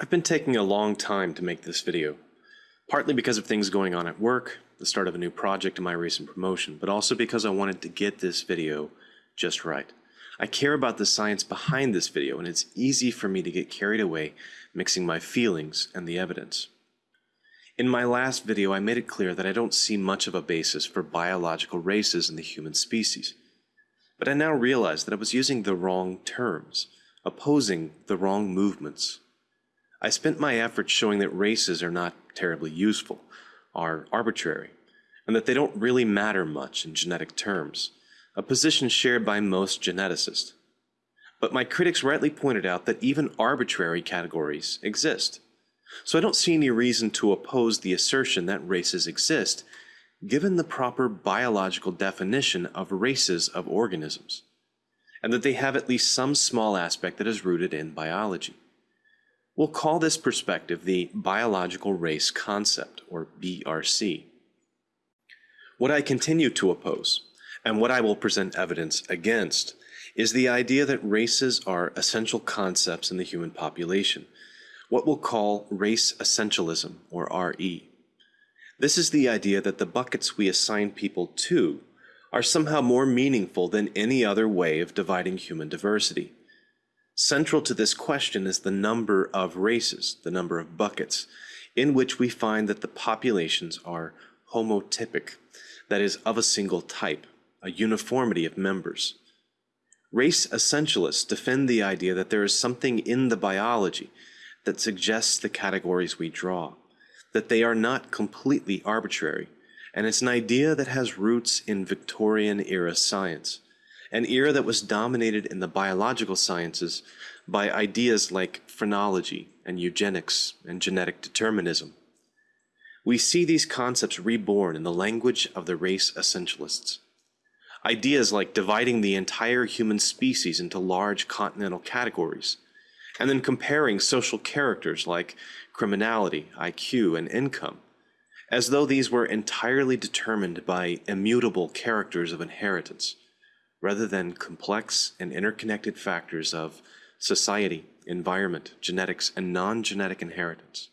I've been taking a long time to make this video, partly because of things going on at work, the start of a new project and my recent promotion, but also because I wanted to get this video just right. I care about the science behind this video and it's easy for me to get carried away mixing my feelings and the evidence. In my last video, I made it clear that I don't see much of a basis for biological races in the human species. But I now realize that I was using the wrong terms, opposing the wrong movements. I spent my efforts showing that races are not terribly useful, are arbitrary, and that they don't really matter much in genetic terms, a position shared by most geneticists. But my critics rightly pointed out that even arbitrary categories exist. So I don't see any reason to oppose the assertion that races exist, given the proper biological definition of races of organisms, and that they have at least some small aspect that is rooted in biology. We'll call this perspective the biological race concept, or BRC. What I continue to oppose, and what I will present evidence against, is the idea that races are essential concepts in the human population, what we'll call race essentialism, or RE. This is the idea that the buckets we assign people to are somehow more meaningful than any other way of dividing human diversity. Central to this question is the number of races, the number of buckets, in which we find that the populations are homotypic, that is, of a single type, a uniformity of members. Race essentialists defend the idea that there is something in the biology that suggests the categories we draw, that they are not completely arbitrary, and it's an idea that has roots in Victorian era science, an era that was dominated in the biological sciences by ideas like phrenology and eugenics and genetic determinism. We see these concepts reborn in the language of the race essentialists. Ideas like dividing the entire human species into large continental categories, and then comparing social characters like criminality, IQ, and income, as though these were entirely determined by immutable characters of inheritance, rather than complex and interconnected factors of society, environment, genetics, and non-genetic inheritance.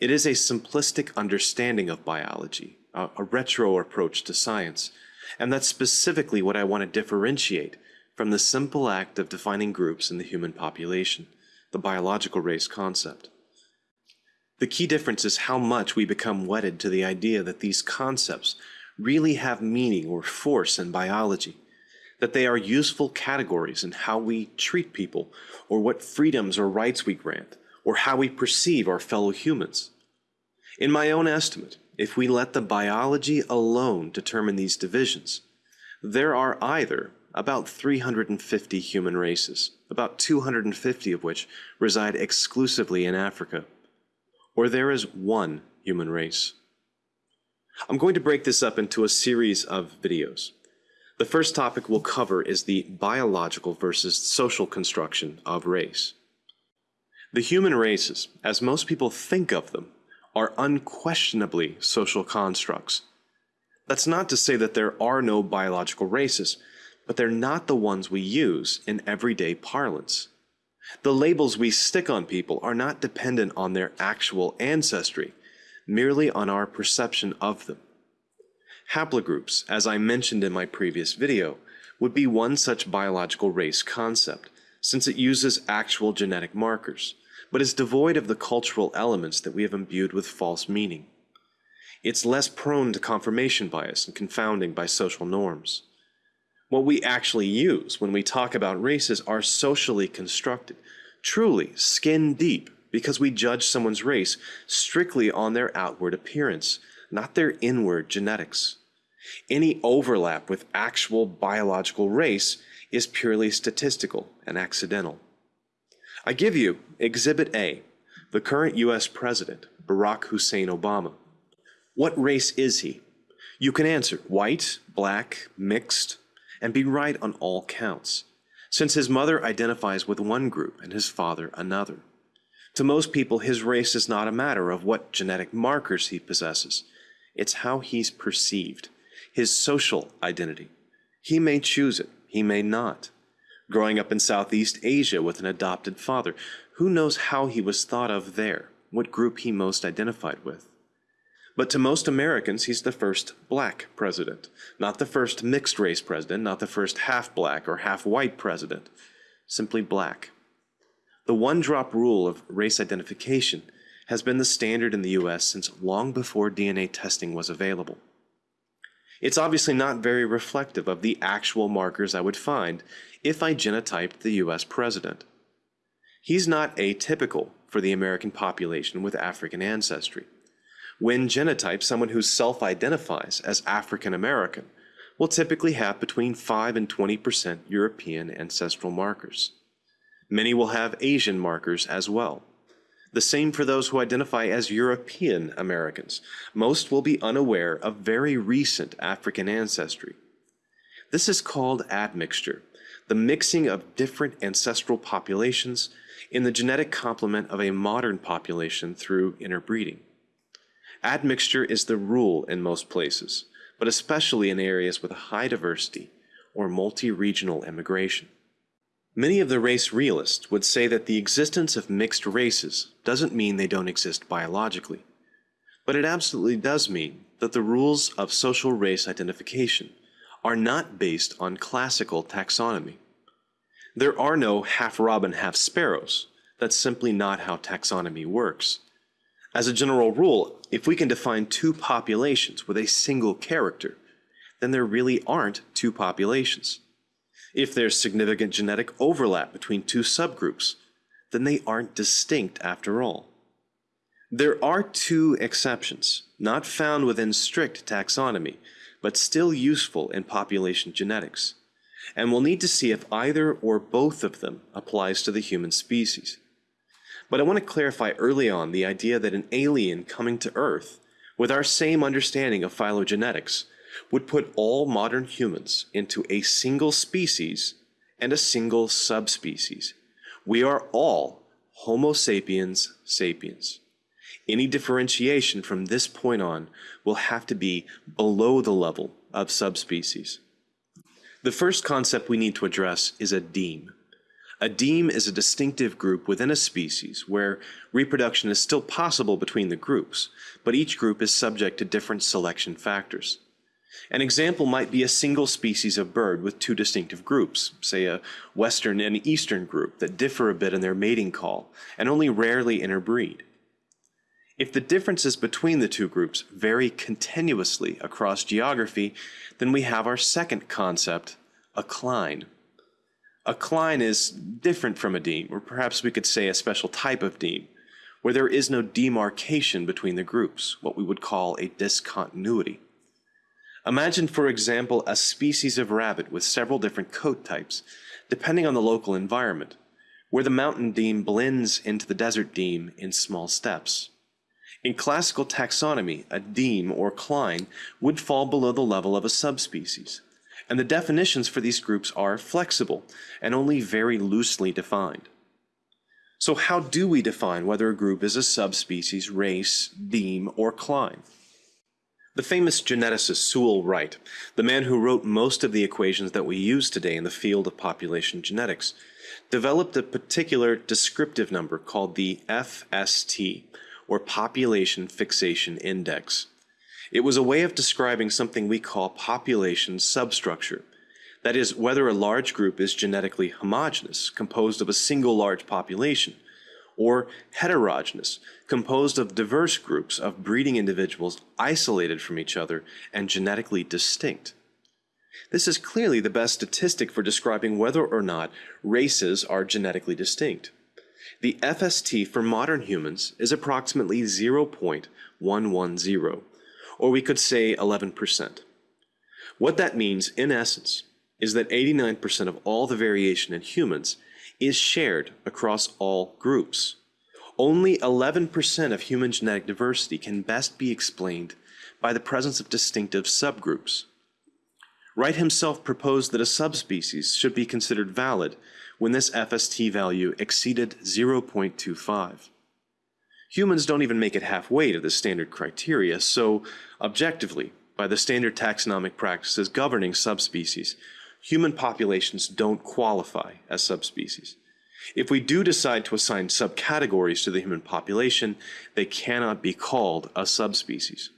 It is a simplistic understanding of biology, a, a retro approach to science, and that's specifically what I want to differentiate from the simple act of defining groups in the human population, the biological race concept. The key difference is how much we become wedded to the idea that these concepts really have meaning or force in biology, that they are useful categories in how we treat people, or what freedoms or rights we grant, or how we perceive our fellow humans. In my own estimate, if we let the biology alone determine these divisions, there are either about 350 human races, about 250 of which reside exclusively in Africa. Or there is one human race. I'm going to break this up into a series of videos. The first topic we'll cover is the biological versus social construction of race. The human races, as most people think of them, are unquestionably social constructs. That's not to say that there are no biological races, but they're not the ones we use in everyday parlance. The labels we stick on people are not dependent on their actual ancestry, merely on our perception of them. Haplogroups, as I mentioned in my previous video, would be one such biological race concept, since it uses actual genetic markers, but is devoid of the cultural elements that we have imbued with false meaning. It's less prone to confirmation bias and confounding by social norms. What we actually use when we talk about races are socially constructed, truly skin deep, because we judge someone's race strictly on their outward appearance, not their inward genetics. Any overlap with actual biological race is purely statistical and accidental. I give you Exhibit A, the current US President, Barack Hussein Obama. What race is he? You can answer white, black, mixed, and be right on all counts, since his mother identifies with one group and his father another. To most people, his race is not a matter of what genetic markers he possesses. It's how he's perceived, his social identity. He may choose it, he may not. Growing up in Southeast Asia with an adopted father, who knows how he was thought of there, what group he most identified with. But to most Americans, he's the first black president, not the first mixed race president, not the first half black or half white president, simply black. The one drop rule of race identification has been the standard in the US since long before DNA testing was available. It's obviously not very reflective of the actual markers I would find if I genotyped the US president. He's not atypical for the American population with African ancestry. When genotyped, someone who self-identifies as African American will typically have between 5 and 20% European ancestral markers. Many will have Asian markers as well. The same for those who identify as European Americans. Most will be unaware of very recent African ancestry. This is called admixture, the mixing of different ancestral populations in the genetic complement of a modern population through interbreeding. Admixture is the rule in most places, but especially in areas with a high diversity or multi-regional immigration. Many of the race realists would say that the existence of mixed races doesn't mean they don't exist biologically. But it absolutely does mean that the rules of social race identification are not based on classical taxonomy. There are no half robin, half sparrows. That's simply not how taxonomy works. As a general rule, if we can define two populations with a single character, then there really aren't two populations. If there's significant genetic overlap between two subgroups, then they aren't distinct after all. There are two exceptions, not found within strict taxonomy, but still useful in population genetics, and we'll need to see if either or both of them applies to the human species. But I want to clarify early on the idea that an alien coming to Earth, with our same understanding of phylogenetics, would put all modern humans into a single species and a single subspecies. We are all Homo sapiens sapiens. Any differentiation from this point on will have to be below the level of subspecies. The first concept we need to address is a deme. A deme is a distinctive group within a species where reproduction is still possible between the groups, but each group is subject to different selection factors. An example might be a single species of bird with two distinctive groups, say a western and eastern group that differ a bit in their mating call and only rarely interbreed. If the differences between the two groups vary continuously across geography, then we have our second concept, a cline. A cline is different from a deme, or perhaps we could say a special type of deme, where there is no demarcation between the groups, what we would call a discontinuity. Imagine, for example, a species of rabbit with several different coat types, depending on the local environment, where the mountain deme blends into the desert deme in small steps. In classical taxonomy, a deme or cline would fall below the level of a subspecies, and the definitions for these groups are flexible and only very loosely defined. So how do we define whether a group is a subspecies, race, deme, or cline? The famous geneticist Sewall Wright, the man who wrote most of the equations that we use today in the field of population genetics, developed a particular descriptive number called the FST, or Population Fixation Index. It was a way of describing something we call population substructure, that is, whether a large group is genetically homogeneous, composed of a single large population, or heterogeneous, composed of diverse groups of breeding individuals isolated from each other and genetically distinct. This is clearly the best statistic for describing whether or not races are genetically distinct. The FST for modern humans is approximately 0.110, or we could say 11%. What that means, in essence, is that 89% of all the variation in humans is shared across all groups. Only 11% of human genetic diversity can best be explained by the presence of distinctive subgroups. Wright himself proposed that a subspecies should be considered valid when this FST value exceeded 0.25. Humans don't even make it halfway to the standard criteria, so objectively, by the standard taxonomic practices governing subspecies, human populations don't qualify as subspecies. If we do decide to assign subcategories to the human population, they cannot be called a subspecies.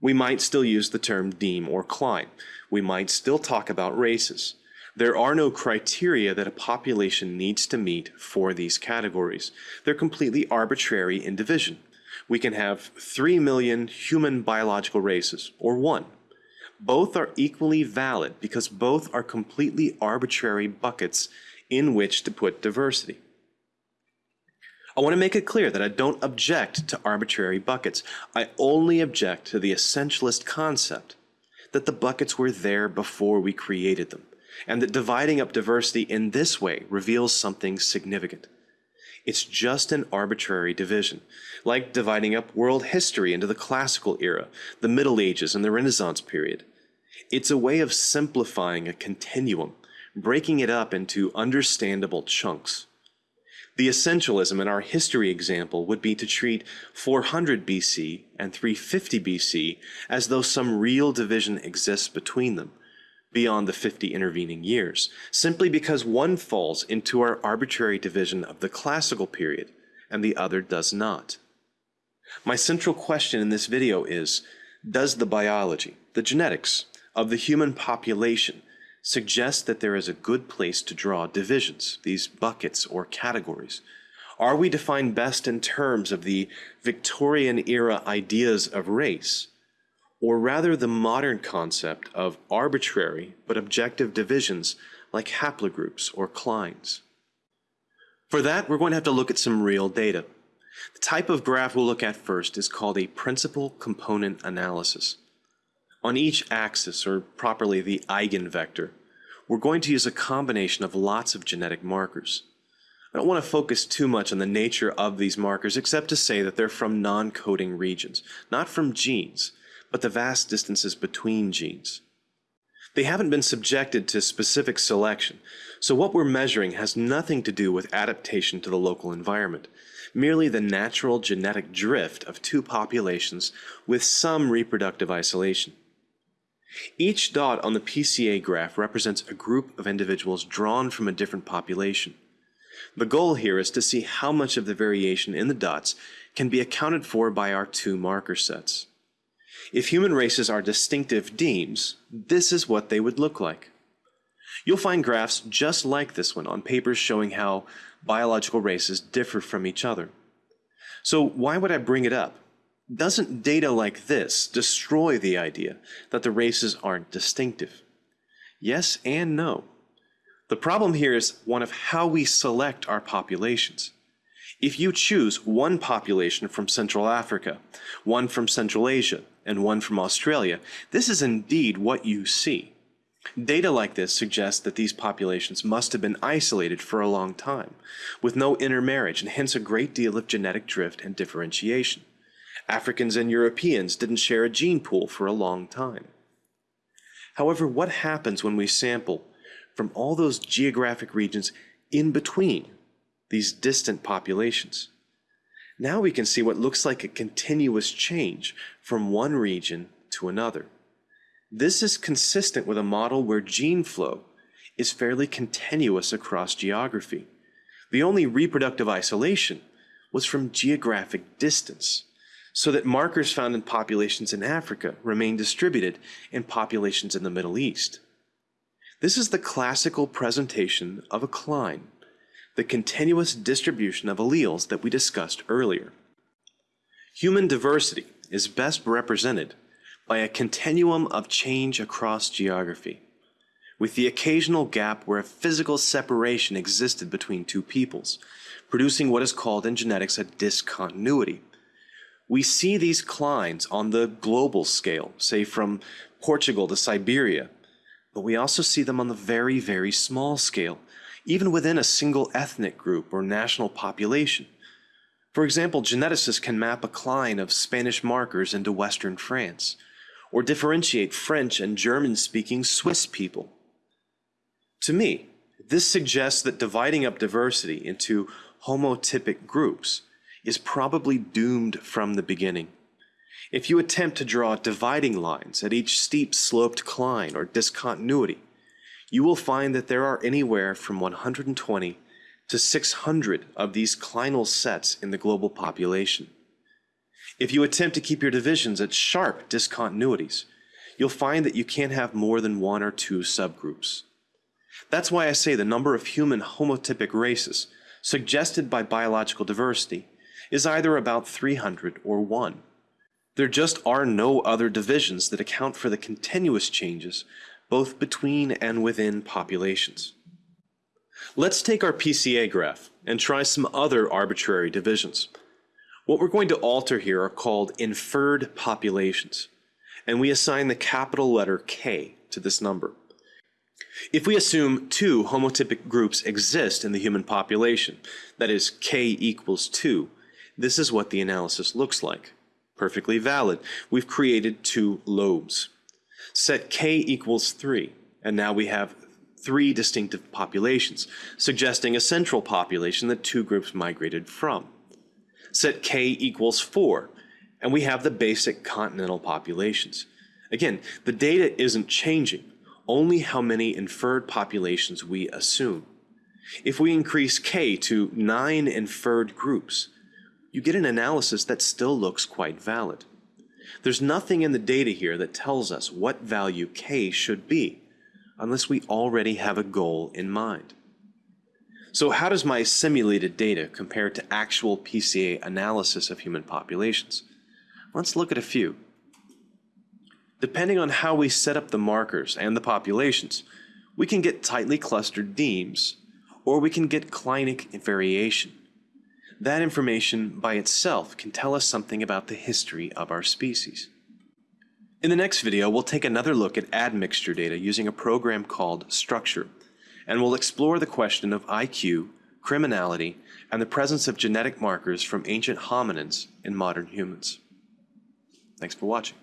We might still use the term deme or cline. We might still talk about races. There are no criteria that a population needs to meet for these categories. They're completely arbitrary in division. We can have 3 million human biological races, or one. Both are equally valid because both are completely arbitrary buckets in which to put diversity. I want to make it clear that I don't object to arbitrary buckets. I only object to the essentialist concept that the buckets were there before we created them, and that dividing up diversity in this way reveals something significant. It's just an arbitrary division, like dividing up world history into the classical era, the Middle Ages, and the Renaissance period. It's a way of simplifying a continuum breaking it up into understandable chunks. The essentialism in our history example would be to treat 400 BC and 350 BC as though some real division exists between them, beyond the 50 intervening years, simply because one falls into our arbitrary division of the classical period and the other does not. My central question in this video is, does the biology, the genetics, of the human population suggests that there is a good place to draw divisions, these buckets or categories. Are we defined best in terms of the Victorian era ideas of race, or rather the modern concept of arbitrary but objective divisions like haplogroups or clines? For that, we're going to have to look at some real data. The type of graph we'll look at first is called a principal component analysis. On each axis, or properly the eigenvector, we're going to use a combination of lots of genetic markers. I don't want to focus too much on the nature of these markers except to say that they're from non-coding regions, not from genes, but the vast distances between genes. They haven't been subjected to specific selection, so what we're measuring has nothing to do with adaptation to the local environment, merely the natural genetic drift of two populations with some reproductive isolation. Each dot on the PCA graph represents a group of individuals drawn from a different population. The goal here is to see how much of the variation in the dots can be accounted for by our two marker sets. If human races are distinctive demes, this is what they would look like. You'll find graphs just like this one on papers showing how biological races differ from each other. So why would I bring it up? Doesn't data like this destroy the idea that the races aren't distinctive? Yes and no. The problem here is one of how we select our populations. If you choose one population from Central Africa, one from Central Asia, and one from Australia, this is indeed what you see. Data like this suggests that these populations must have been isolated for a long time, with no intermarriage and hence a great deal of genetic drift and differentiation. Africans and Europeans didn't share a gene pool for a long time. However, what happens when we sample from all those geographic regions in between these distant populations? Now we can see what looks like a continuous change from one region to another. This is consistent with a model where gene flow is fairly continuous across geography. The only reproductive isolation was from geographic distance so that markers found in populations in Africa remain distributed in populations in the Middle East. This is the classical presentation of a cline, the continuous distribution of alleles that we discussed earlier. Human diversity is best represented by a continuum of change across geography, with the occasional gap where a physical separation existed between two peoples, producing what is called in genetics a discontinuity, we see these clines on the global scale, say from Portugal to Siberia, but we also see them on the very, very small scale, even within a single ethnic group or national population. For example, geneticists can map a cline of Spanish markers into Western France, or differentiate French and German-speaking Swiss people. To me, this suggests that dividing up diversity into homotypic groups is probably doomed from the beginning. If you attempt to draw dividing lines at each steep sloped cline or discontinuity, you will find that there are anywhere from 120 to 600 of these clinal sets in the global population. If you attempt to keep your divisions at sharp discontinuities, you'll find that you can't have more than one or two subgroups. That's why I say the number of human homotypic races suggested by biological diversity is either about 300 or 1. There just are no other divisions that account for the continuous changes both between and within populations. Let's take our PCA graph and try some other arbitrary divisions. What we're going to alter here are called inferred populations, and we assign the capital letter K to this number. If we assume two homotypic groups exist in the human population, that is K equals 2, this is what the analysis looks like. Perfectly valid. We've created two lobes. Set K equals 3, and now we have three distinctive populations, suggesting a central population that two groups migrated from. Set K equals 4, and we have the basic continental populations. Again, the data isn't changing, only how many inferred populations we assume. If we increase K to 9 inferred groups, you get an analysis that still looks quite valid. There's nothing in the data here that tells us what value K should be, unless we already have a goal in mind. So how does my simulated data compare to actual PCA analysis of human populations? Let's look at a few. Depending on how we set up the markers and the populations, we can get tightly clustered demes, or we can get clinal variation. That information by itself can tell us something about the history of our species. In the next video, we'll take another look at admixture data using a program called Structure, and we'll explore the question of IQ, criminality, and the presence of genetic markers from ancient hominins in modern humans. Thanks for watching.